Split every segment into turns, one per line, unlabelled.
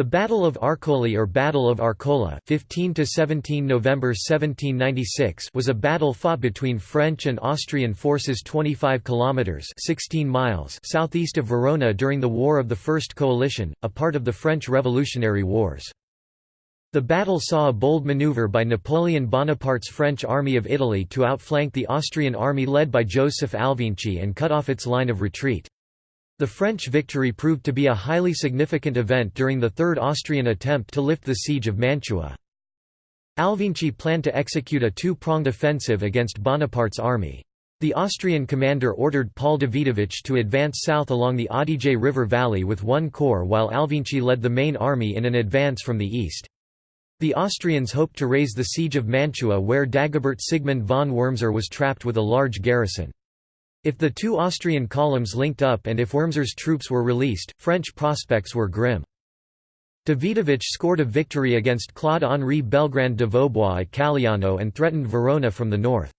The Battle of Arcole or Battle of Arcola 15 to 17 November 1796 was a battle fought between French and Austrian forces 25 kilometers 16 miles southeast of Verona during the War of the First Coalition, a part of the French Revolutionary Wars. The battle saw a bold maneuver by Napoleon Bonaparte's French Army of Italy to outflank the Austrian army led by Joseph Alvinci and cut off its line of retreat. The French victory proved to be a highly significant event during the Third Austrian attempt to lift the siege of Mantua. Alvinci planned to execute a two-pronged offensive against Bonaparte's army. The Austrian commander ordered Paul Davidovich to advance south along the Adige River valley with one corps while Alvinci led the main army in an advance from the east. The Austrians hoped to raise the siege of Mantua where Dagobert Sigmund von Wurmser was trapped with a large garrison. If the two Austrian columns linked up and if Wurmser's troops were released, French prospects were grim. Davidovich scored a victory against Claude-Henri Belgrand de Vaubois at Calliano and threatened Verona from the north.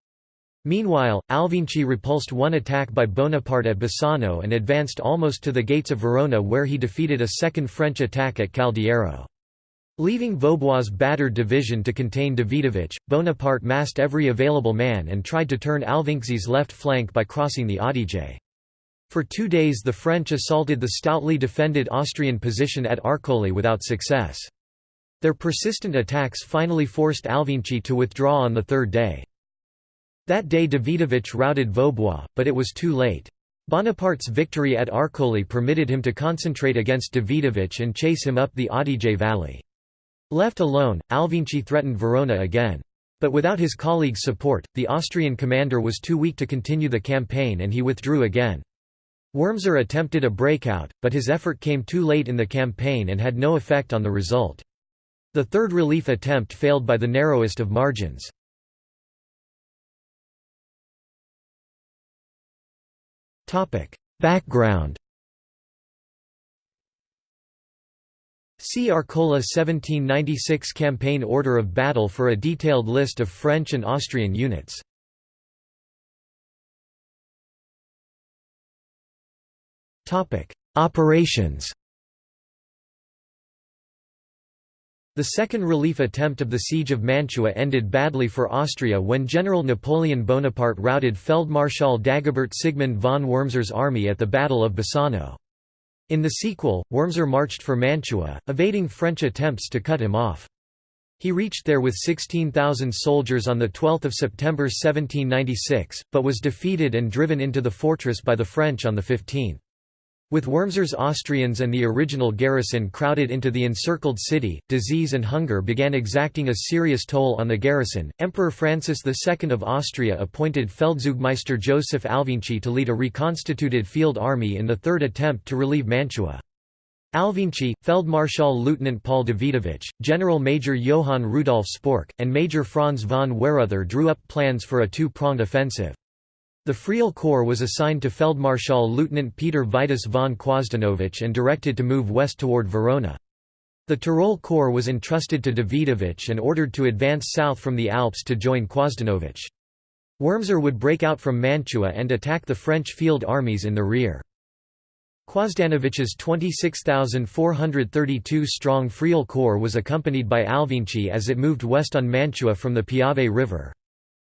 Meanwhile, Alvinci repulsed one attack by Bonaparte at Bassano and advanced almost to the gates of Verona where he defeated a second French attack at Caldiero. Leaving Vaubois' battered division to contain Davidovich, Bonaparte massed every available man and tried to turn Alvinci's left flank by crossing the Adige. For two days the French assaulted the stoutly defended Austrian position at Arcole without success. Their persistent attacks finally forced Alvinci to withdraw on the third day. That day Davidovich routed Vaubois, but it was too late. Bonaparte's victory at Arcole permitted him to concentrate against Davidovich and chase him up the Adige valley. Left alone, Alvinci threatened Verona again. But without his colleagues' support, the Austrian commander was too weak to continue the campaign and he withdrew again. Wurmser attempted a breakout, but his effort came too late in the campaign and had no effect on the result. The third relief attempt failed by the narrowest of margins. Background See Arcola 1796 Campaign Order of Battle for a detailed list of French and Austrian units. Operations The second relief attempt of the Siege of Mantua ended badly for Austria when General Napoleon Bonaparte routed Feldmarschall Dagobert Sigmund von Wurmser's army at the Battle of Bassano. In the sequel, Wurmser marched for Mantua, evading French attempts to cut him off. He reached there with 16,000 soldiers on 12 September 1796, but was defeated and driven into the fortress by the French on the 15th. With Wurmser's Austrians and the original garrison crowded into the encircled city, disease and hunger began exacting a serious toll on the garrison. Emperor Francis II of Austria appointed Feldzugmeister Joseph Alvinci to lead a reconstituted field army in the third attempt to relieve Mantua. Alvinci, Feldmarschall Lieutenant Paul Davidovich, General Major Johann Rudolf Spork, and Major Franz von Weyrother drew up plans for a two-pronged offensive. The Friaul Corps was assigned to Feldmarschall Lieutenant Peter Vitus von Quosdanovich and directed to move west toward Verona. The Tyrol Corps was entrusted to Davidovich and ordered to advance south from the Alps to join Quosdanovich. Wurmser would break out from Mantua and attack the French field armies in the rear. Quosdanovich's 26,432-strong Friaul Corps was accompanied by Alvinci as it moved west on Mantua from the Piave River.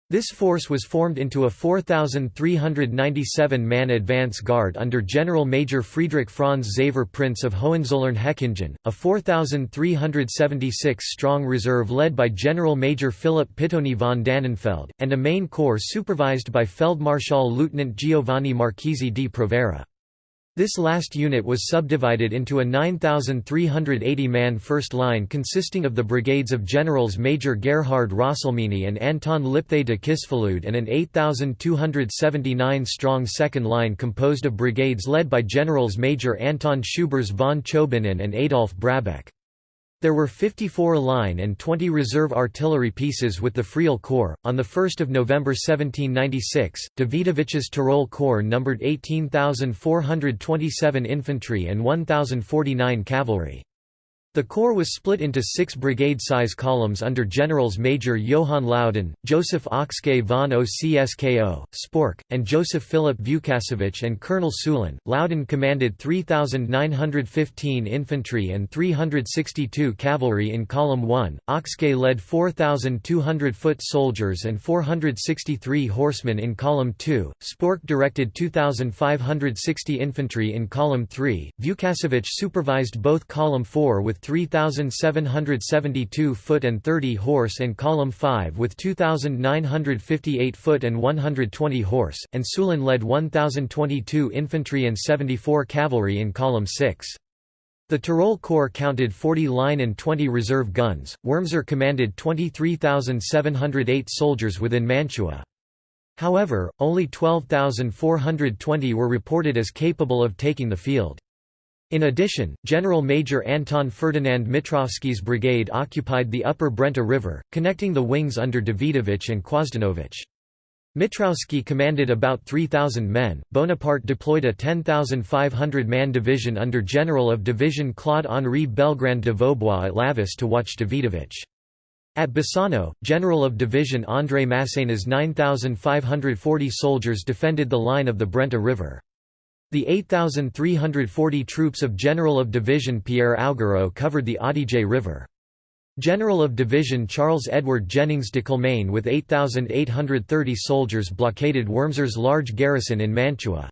This force was formed into a 4,397-man advance guard under General Major Friedrich Franz Xaver Prince of Hohenzollern-Hechingen, a 4,376-strong reserve led by General Major Philip Pittoni von Dannenfeld, and a main corps supervised by Feldmarschall Lieutenant Giovanni Marchesi di Provera. This last unit was subdivided into a 9,380-man first line consisting of the brigades of Generals Major Gerhard Rosselmini and Anton Lipthay de Kisfalud and an 8,279-strong second line composed of brigades led by Generals Major Anton Schubers von Chobanen and Adolf Brabeck. There were 54 line and 20 reserve artillery pieces with the Friaul Corps. On 1 November 1796, Davidovich's Tyrol Corps numbered 18,427 infantry and 1,049 cavalry. The corps was split into six brigade-size columns under Generals Major Johann Laudon, Joseph Ocskay von Ocskó, Spork, and Joseph Philip Vukasovic and Colonel Sulin. Laudon commanded 3,915 infantry and 362 cavalry in Column 1, Ocskay led 4,200 foot soldiers and 463 horsemen in Column 2, Spork directed 2,560 infantry in Column 3, Vukasovic supervised both Column 4 with 3,772 foot and 30 horse and Column 5 with 2,958 foot and 120 horse, and Sulin led 1,022 infantry and 74 cavalry in Column 6. The Tyrol Corps counted 40 line and 20 reserve guns. Wurmser commanded 23,708 soldiers within Mantua. However, only 12,420 were reported as capable of taking the field. In addition, General Major Anton Ferdinand Mitrovsky's brigade occupied the upper Brenta River, connecting the wings under Davidovich and Quosdanovich. Mitrovsky commanded about 3,000 men. Bonaparte deployed a 10,500-man division under General of Division Claude-Henri Belgrand de Vaubois at Lavis to watch Davidovich. At Bassano, General of Division André Masséna's 9,540 soldiers defended the line of the Brenta River. The 8,340 troops of General of Division Pierre Augereau covered the Adige River. General of Division Charles Edward Jennings de Kilmaine with 8,830 soldiers blockaded Wurmser's large garrison in Mantua.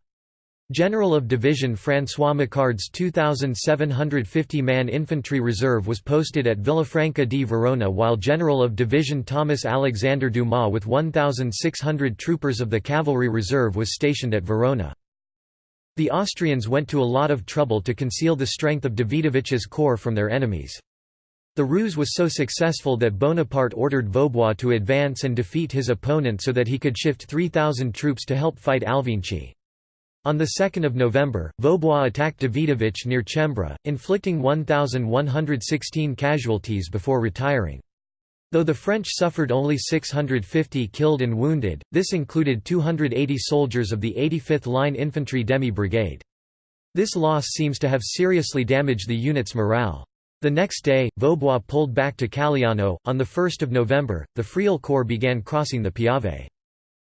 General of Division François Macquard's 2,750-man infantry reserve was posted at Villafranca di Verona while General of Division Thomas Alexander Dumas with 1,600 troopers of the cavalry reserve was stationed at Verona. The Austrians went to a lot of trouble to conceal the strength of Davidovich's corps from their enemies. The ruse was so successful that Bonaparte ordered Vaubois to advance and defeat his opponent so that he could shift 3,000 troops to help fight Alvinchy. On 2 November, Vaubois attacked Davidovich near Cembra, inflicting 1,116 casualties before retiring. Though the French suffered only 650 killed and wounded, this included 280 soldiers of the 85th Line Infantry Demi Brigade. This loss seems to have seriously damaged the unit's morale. The next day, Vaubois pulled back to Calliano. On 1 November, the Friaul Corps began crossing the Piave.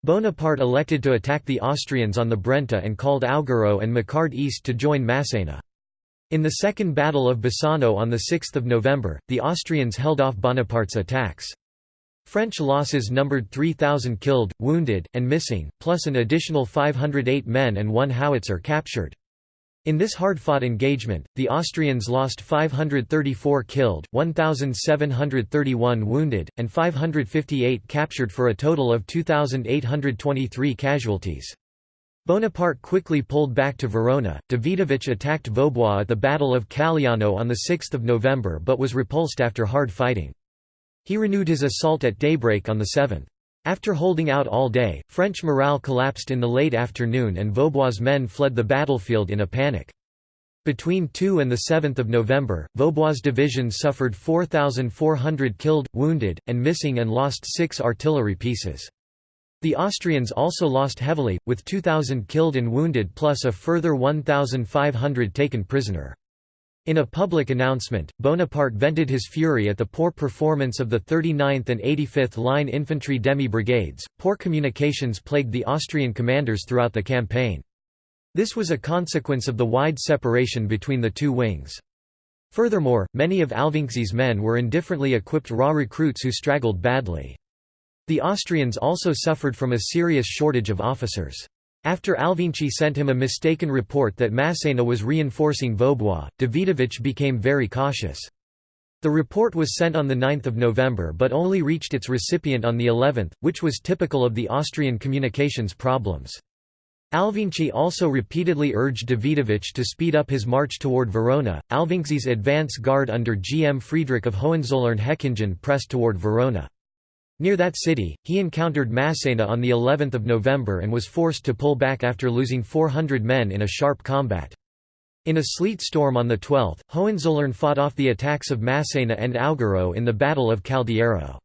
Bonaparte elected to attack the Austrians on the Brenta and called Augereau and Macquard east to join Masséna. In the Second Battle of Bassano on 6 November, the Austrians held off Bonaparte's attacks. French losses numbered 3,000 killed, wounded, and missing, plus an additional 508 men and one howitzer captured. In this hard-fought engagement, the Austrians lost 534 killed, 1,731 wounded, and 558 captured for a total of 2,823 casualties. Bonaparte quickly pulled back to Verona. Davidovich attacked Vaubois at the Battle of Calliano on 6 November but was repulsed after hard fighting. He renewed his assault at daybreak on the 7th. After holding out all day, French morale collapsed in the late afternoon and Vaubois' men fled the battlefield in a panic. Between 2 and 7 November, Vaubois' division suffered 4,400 killed, wounded, and missing and lost six artillery pieces. The Austrians also lost heavily, with 2,000 killed and wounded plus a further 1,500 taken prisoner. In a public announcement, Bonaparte vented his fury at the poor performance of the 39th and 85th Line Infantry Demi Brigades. Poor communications plagued the Austrian commanders throughout the campaign. This was a consequence of the wide separation between the two wings. Furthermore, many of Alvinczy's men were indifferently equipped raw recruits who straggled badly. The Austrians also suffered from a serious shortage of officers. After Alvinchy sent him a mistaken report that Masséna was reinforcing Vaubois, Davidovich became very cautious. The report was sent on 9 November but only reached its recipient on the 11th, which was typical of the Austrian communications problems. Alvinchy also repeatedly urged Davidovich to speed up his march toward Verona. Alvinczy's advance guard under G. M. Friedrich of Hohenzollern-Hechingen pressed toward Verona. Near that city, he encountered Masséna on the 11th of November and was forced to pull back after losing 400 men in a sharp combat. In a sleet storm on the 12th, Hohenzollern fought off the attacks of Masséna and Augereau in the Battle of Caldiero.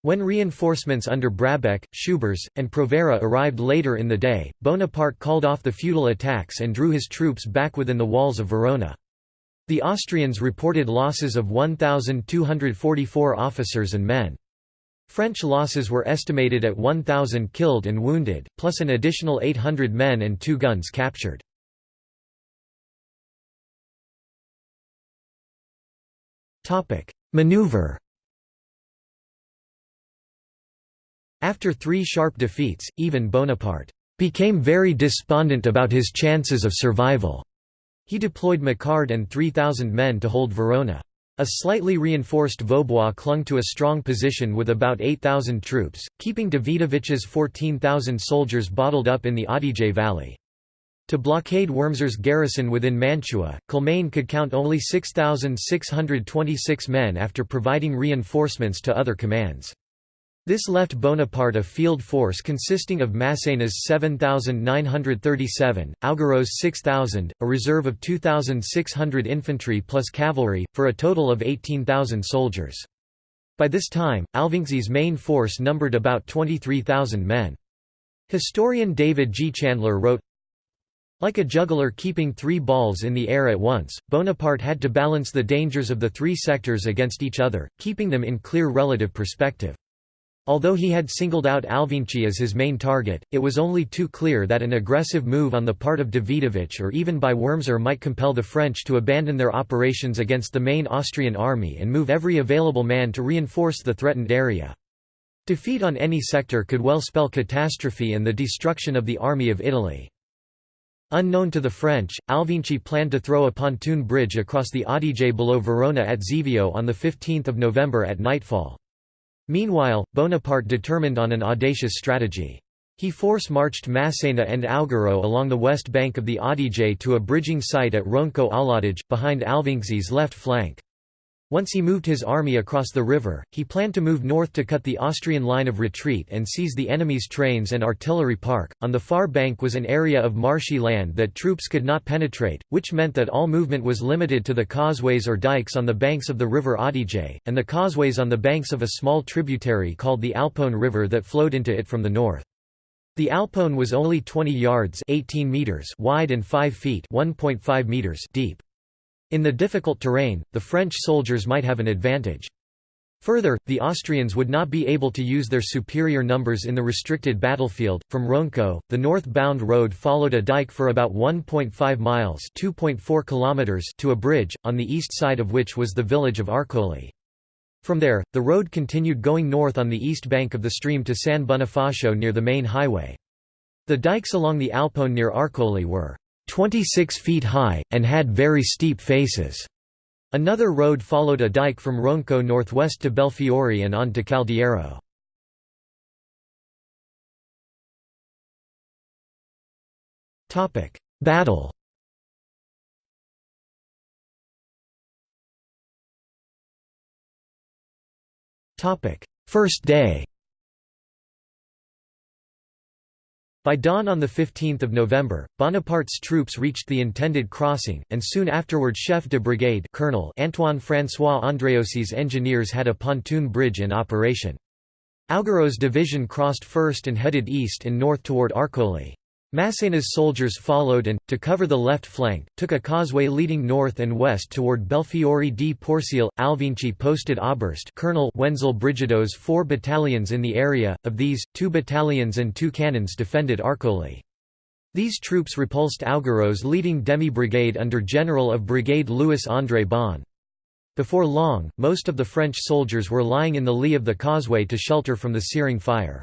When reinforcements under Brabeck, Schubers, and Provera arrived later in the day, Bonaparte called off the futile attacks and drew his troops back within the walls of Verona. The Austrians reported losses of 1,244 officers and men. French losses were estimated at 1,000 killed and wounded, plus an additional 800 men and two guns captured. Maneuver After three sharp defeats, even Bonaparte became very despondent about his chances of survival. He deployed Macquard and 3,000 men to hold Verona. A slightly reinforced Vaubois clung to a strong position with about 8,000 troops, keeping Davidovich's 14,000 soldiers bottled up in the Adige valley. To blockade Wurmser's garrison within Mantua, Kilmaine could count only 6,626 men after providing reinforcements to other commands. This left Bonaparte a field force consisting of Massena's 7,937, Augereau's 6,000, a reserve of 2,600 infantry plus cavalry, for a total of 18,000 soldiers. By this time, Alvinczi's main force numbered about 23,000 men. Historian David G. Chandler wrote, like a juggler keeping three balls in the air at once, Bonaparte had to balance the dangers of the three sectors against each other, keeping them in clear relative perspective. Although he had singled out Alvinci as his main target, it was only too clear that an aggressive move on the part of Davidovich or even by Wurmser might compel the French to abandon their operations against the main Austrian army and move every available man to reinforce the threatened area. Defeat on any sector could well spell catastrophe and the destruction of the Army of Italy. Unknown to the French, Alvinci planned to throw a pontoon bridge across the Adige below Verona at Zevio on 15 November at nightfall. Meanwhile, Bonaparte determined on an audacious strategy. He force-marched Massena and Augereau along the west bank of the Adige to a bridging site at Ronco all'Adige, behind Alvinci's left flank. Once he moved his army across the river, he planned to move north to cut the Austrian line of retreat and seize the enemy's trains and artillery park. On the far bank was an area of marshy land that troops could not penetrate, which meant that all movement was limited to the causeways or dikes on the banks of the river Adige, and the causeways on the banks of a small tributary called the Alpone River that flowed into it from the north. The Alpone was only 20 yards 18 meters wide and 5 feet 1.5 meters deep. In the difficult terrain, the French soldiers might have an advantage. Further, the Austrians would not be able to use their superior numbers in the restricted battlefield. From Ronco, the north-bound road followed a dike for about 1.5 miles (2.4 kilometers) to a bridge, on the east side of which was the village of Arcole. From there, the road continued going north on the east bank of the stream to San Bonifacio near the main highway. The dikes along the Alpone near Arcole were 26 feet high, and had very steep faces. Another road followed a dike from Ronco northwest to Belfiore and on to Caldiero. Battle First day By dawn on 15 November, Bonaparte's troops reached the intended crossing, and soon afterward chef de brigade Colonel Antoine François Andréossi's engineers had a pontoon bridge in operation. Augereau's division crossed first and headed east and north toward Arcole. Massena's soldiers followed and, to cover the left flank, took a causeway leading north and west toward Belfiore di Porcile. Alvinci posted Oberst Colonel Wenzel Brigido's four battalions in the area, of these, two battalions and two cannons defended Arcole. These troops repulsed Augereau's leading demi-brigade under General of Brigade Louis-André Bon. Before long, most of the French soldiers were lying in the lee of the causeway to shelter from the searing fire.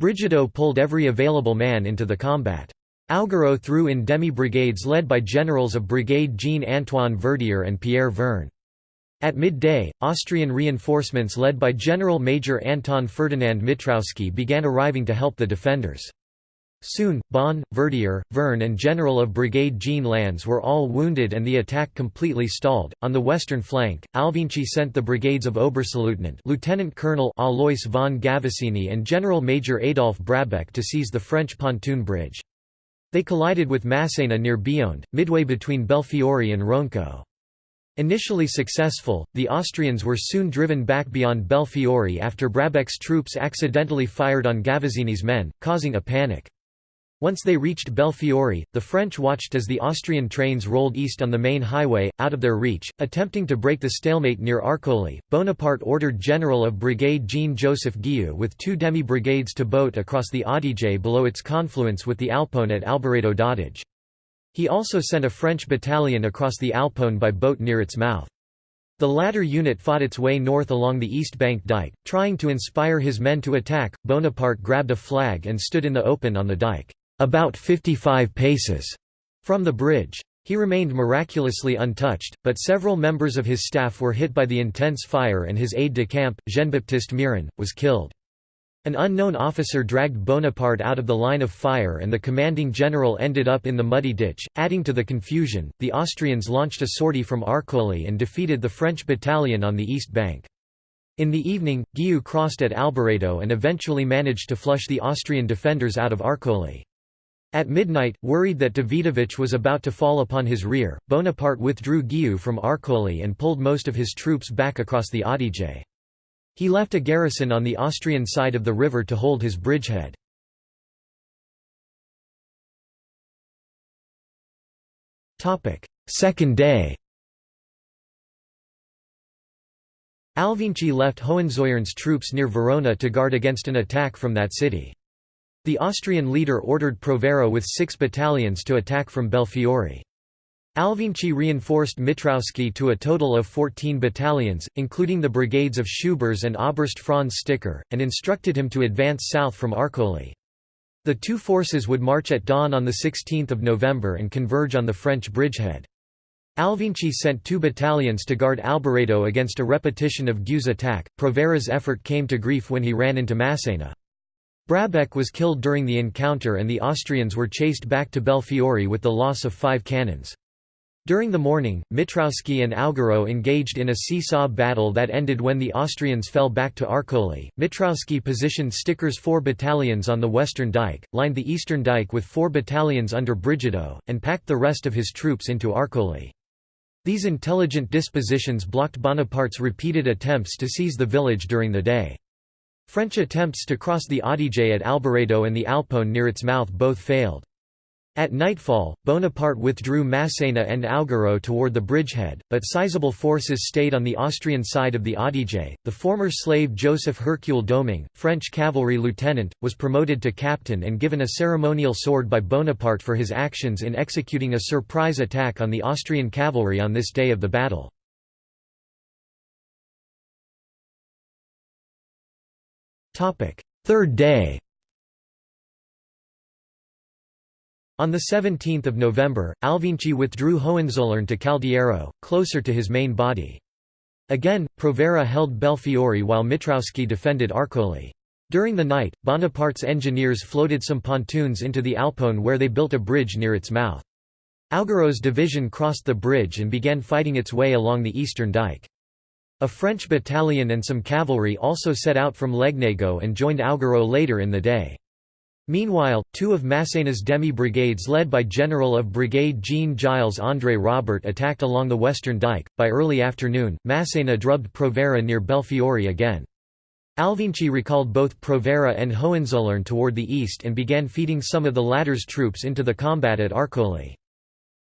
Brigido pulled every available man into the combat. Augereau threw in demi-brigades led by generals of Brigade Jean-Antoine Verdier and Pierre Verne. At midday, Austrian reinforcements led by General Major Anton Ferdinand Mitrowski began arriving to help the defenders. Soon, Bon, Verdier, Verne, and General of Brigade Jean Lannes were all wounded and the attack completely stalled. On the western flank, Alvinci sent the brigades of Oberstleutnant Lieutenant Colonel Alois von Gavassini and General Major Adolf Brabeck to seize the French pontoon bridge. They collided with Massena near Bionde, midway between Belfiore and Ronco. Initially successful, the Austrians were soon driven back beyond Belfiore after Brabeck's troops accidentally fired on Gavassini's men, causing a panic. Once they reached Belfiore, the French watched as the Austrian trains rolled east on the main highway, out of their reach, attempting to break the stalemate near Arcole. Bonaparte ordered General of Brigade Jean-Joseph Guieux with two demi-brigades to boat across the Adige below its confluence with the Alpone at Albaredo d'Adige. He also sent a French battalion across the Alpone by boat near its mouth. The latter unit fought its way north along the east bank dike, trying to inspire his men to attack. Bonaparte grabbed a flag and stood in the open on the dike about 55 paces from the bridge. He remained miraculously untouched, but several members of his staff were hit by the intense fire and his aide-de-camp, Jean-Baptiste Muiron, was killed. An unknown officer dragged Bonaparte out of the line of fire and the commanding general ended up in the muddy ditch. Adding to the confusion, the Austrians launched a sortie from Arcole and defeated the French battalion on the east bank. In the evening, Guieux crossed at Albaredo and eventually managed to flush the Austrian defenders out of Arcole. At midnight, worried that Davidovich was about to fall upon his rear, Bonaparte withdrew Guieux from Arcole and pulled most of his troops back across the Adige. He left a garrison on the Austrian side of the river to hold his bridgehead. Second day Alvinci left Hohenzollerns troops near Verona to guard against an attack from that city. The Austrian leader ordered Provera with six battalions to attack from Belfiore. Alvinci reinforced Mitrowski to a total of 14 battalions, including the brigades of Schubers and Oberst Franz Sticker, and instructed him to advance south from Arcole. The two forces would march at dawn on 16 November and converge on the French bridgehead. Alvinci sent two battalions to guard Albaredo against a repetition of Guieux's attack. Provera's effort came to grief when he ran into Massena. Brabeck was killed during the encounter and the Austrians were chased back to Belfiore with the loss of five cannons. During the morning, Mitrowski and Augereau engaged in a seesaw battle that ended when the Austrians fell back to Arcole. Mitrowski positioned Sticker's four battalions on the western dike, lined the eastern dike with four battalions under Brigido, and packed the rest of his troops into Arcole. These intelligent dispositions blocked Bonaparte's repeated attempts to seize the village during the day. French attempts to cross the Adige at Albaredo and the Alpone near its mouth both failed. At nightfall, Bonaparte withdrew Massena and Augereau toward the bridgehead, but sizable forces stayed on the Austrian side of the Adige. The former slave Joseph Hercule Domingue, French cavalry lieutenant, was promoted to captain and given a ceremonial sword by Bonaparte for his actions in executing a surprise attack on the Austrian cavalry on this day of the battle. Third day On 17 November, Alvinci withdrew Hohenzollern to Caldiero, closer to his main body. Again, Provera held Belfiore while Mitrowski defended Arcole. During the night, Bonaparte's engineers floated some pontoons into the Alpone where they built a bridge near its mouth. Augereau's division crossed the bridge and began fighting its way along the eastern dike. A French battalion and some cavalry also set out from Legnago and joined Augereau later in the day. Meanwhile, two of Massena's demi-brigades led by General of Brigade Jean-Giles André Robert attacked along the western dike. By early afternoon, Massena drubbed Provera near Belfiore again. Alvinci recalled both Provera and Hohenzollern toward the east and began feeding some of the latter's troops into the combat at Arcole.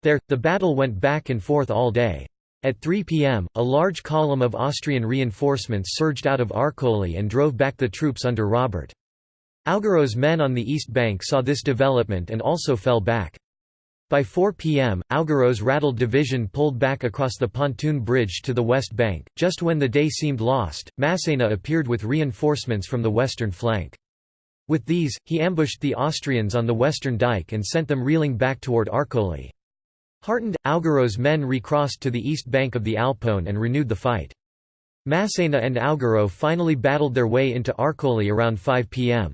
There, the battle went back and forth all day. At 3 p.m., a large column of Austrian reinforcements surged out of Arcole and drove back the troops under Robert. Augereau's men on the east bank saw this development and also fell back. By 4 p.m., Augereau's rattled division pulled back across the pontoon bridge to the west bank. Just when the day seemed lost, Massena appeared with reinforcements from the western flank. With these, he ambushed the Austrians on the western dike and sent them reeling back toward Arcole. Heartened, Augereau's men recrossed to the east bank of the Alpone and renewed the fight. Massena and Augereau finally battled their way into Arcole around 5 p.m.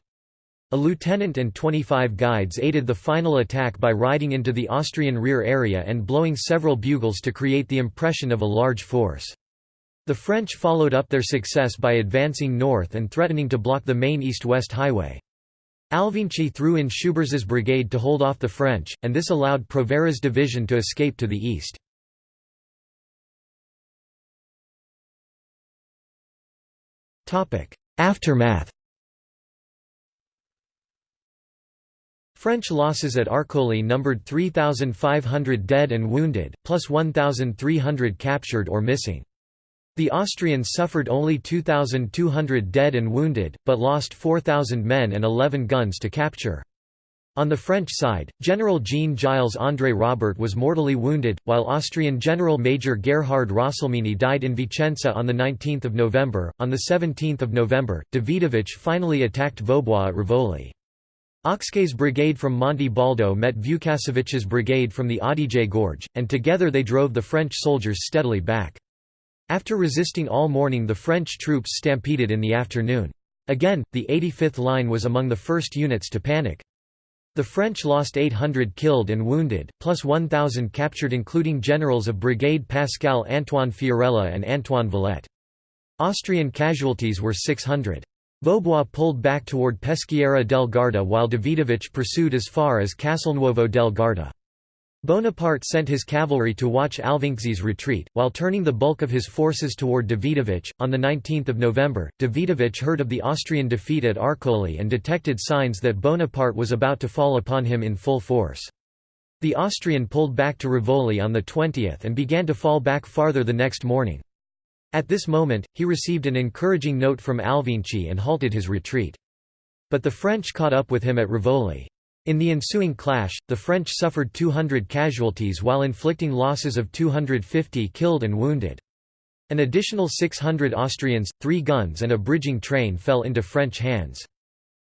A lieutenant and 25 guides aided the final attack by riding into the Austrian rear area and blowing several bugles to create the impression of a large force. The French followed up their success by advancing north and threatening to block the main east-west highway. Alvinci threw in Schubers's brigade to hold off the French, and this allowed Provera's division to escape to the east. Aftermath French losses at Arcole numbered 3,500 dead and wounded, plus 1,300 captured or missing. The Austrians suffered only 2,200 dead and wounded, but lost 4,000 men and 11 guns to capture. On the French side, General Jean-Giles André Robert was mortally wounded, while Austrian General Major Gerhard Rosselmini died in Vicenza on 19 November. On 17 November, Davidovich finally attacked Vaubois at Rivoli. Oxquet's brigade from Monte Baldo met Vukasovich's brigade from the Adige Gorge, and together they drove the French soldiers steadily back. After resisting all morning the French troops stampeded in the afternoon. Again, the 85th Line was among the first units to panic. The French lost 800 killed and wounded, plus 1,000 captured including generals of Brigade Pascal Antoine Fiorella and Antoine Valette. Austrian casualties were 600. Vaubois pulled back toward Peschiera del Garda while Davidovich pursued as far as Castelnuovo del Garda. Bonaparte sent his cavalry to watch Alvinczi's retreat, while turning the bulk of his forces toward Davidovich. On 19 November, Davidovich heard of the Austrian defeat at Arcole and detected signs that Bonaparte was about to fall upon him in full force. The Austrian pulled back to Rivoli on the 20th and began to fall back farther the next morning. At this moment, he received an encouraging note from Alvinczi and halted his retreat. But the French caught up with him at Rivoli. In the ensuing clash, the French suffered 200 casualties while inflicting losses of 250 killed and wounded. An additional 600 Austrians, three guns and a bridging train fell into French hands.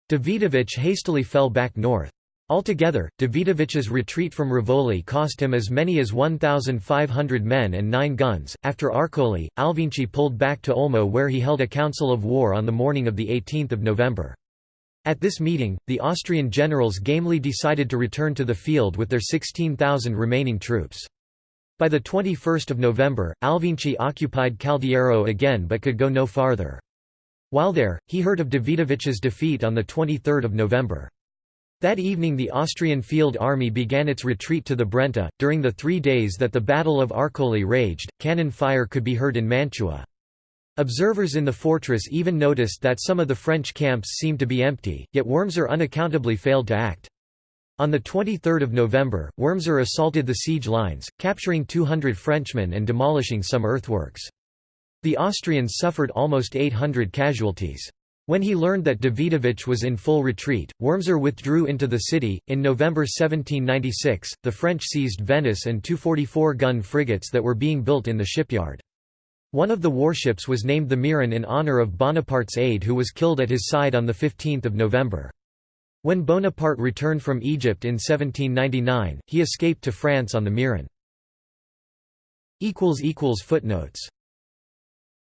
Davidovich hastily fell back north. Altogether, Davidovich's retreat from Rivoli cost him as many as 1,500 men and nine guns. After Arcole, Alvinci pulled back to Olmo where he held a council of war on the morning of 18 November. At this meeting, the Austrian generals gamely decided to return to the field with their 16,000 remaining troops. By 21 November, Alvinci occupied Caldiero again but could go no farther. While there, he heard of Davidovich's defeat on 23 November. That evening the Austrian field army began its retreat to the Brenta. During the three days that the Battle of Arcole raged, cannon fire could be heard in Mantua. Observers in the fortress even noticed that some of the French camps seemed to be empty, yet Wurmser unaccountably failed to act. On 23 November, Wurmser assaulted the siege lines, capturing 200 Frenchmen and demolishing some earthworks. The Austrians suffered almost 800 casualties. When he learned that Davidovich was in full retreat, Wurmser withdrew into the city. In November 1796, the French seized Venice and two 44 gun frigates that were being built in the shipyard. One of the warships was named the Muiron in honour of Bonaparte's aide who was killed at his side on 15 November. When Bonaparte returned from Egypt in 1799, he escaped to France on the Muiron. Footnotes